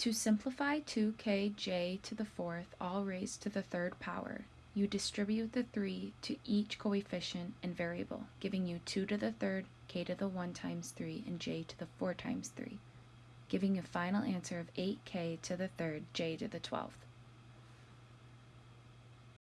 To simplify 2kj to the fourth all raised to the third power, you distribute the 3 to each coefficient and variable, giving you 2 to the third, k to the 1 times 3, and j to the 4 times 3, giving a final answer of 8k to the third, j to the 12th.